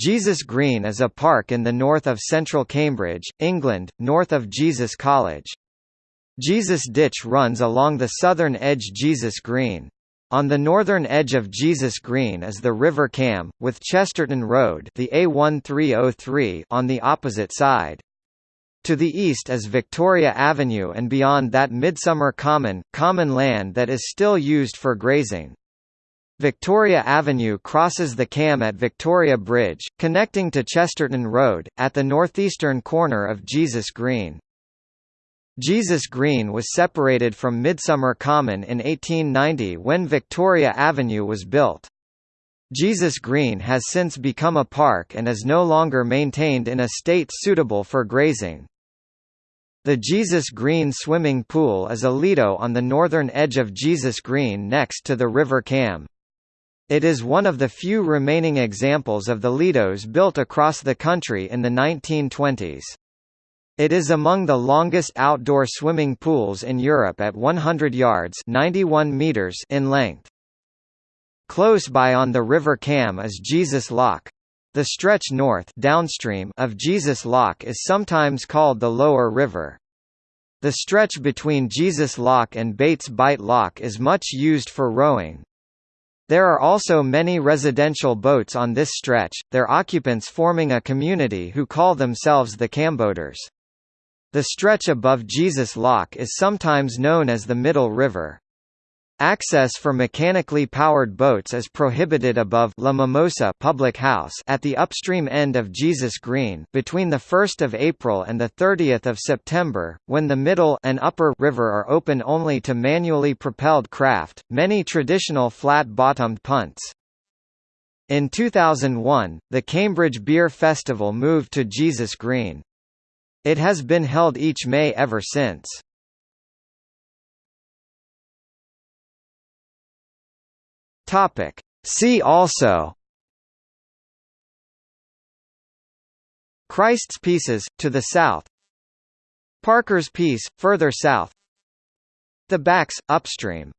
Jesus Green is a park in the north of central Cambridge, England, north of Jesus College. Jesus Ditch runs along the southern edge Jesus Green. On the northern edge of Jesus Green is the River Cam, with Chesterton Road the A1303 on the opposite side. To the east is Victoria Avenue and beyond that Midsummer Common, common land that is still used for grazing. Victoria Avenue crosses the Cam at Victoria Bridge, connecting to Chesterton Road, at the northeastern corner of Jesus Green. Jesus Green was separated from Midsummer Common in 1890 when Victoria Avenue was built. Jesus Green has since become a park and is no longer maintained in a state suitable for grazing. The Jesus Green swimming pool is a lido on the northern edge of Jesus Green next to the River Cam. It is one of the few remaining examples of the Lidos built across the country in the 1920s. It is among the longest outdoor swimming pools in Europe at 100 yards 91 meters in length. Close by on the River Cam is Jesus Lock. The stretch north downstream of Jesus Lock is sometimes called the Lower River. The stretch between Jesus Lock and Baits Bite Lock is much used for rowing. There are also many residential boats on this stretch, their occupants forming a community who call themselves the Camboaters. The stretch above Jesus Lock is sometimes known as the Middle River. Access for mechanically powered boats is prohibited above La Mimosa Public House at the upstream end of Jesus Green between the 1st of April and the 30th of September, when the middle and upper river are open only to manually propelled craft, many traditional flat-bottomed punts. In 2001, the Cambridge Beer Festival moved to Jesus Green. It has been held each May ever since. Topic. See also. Christ's Pieces, to the south. Parker's Piece, further south. The Backs, upstream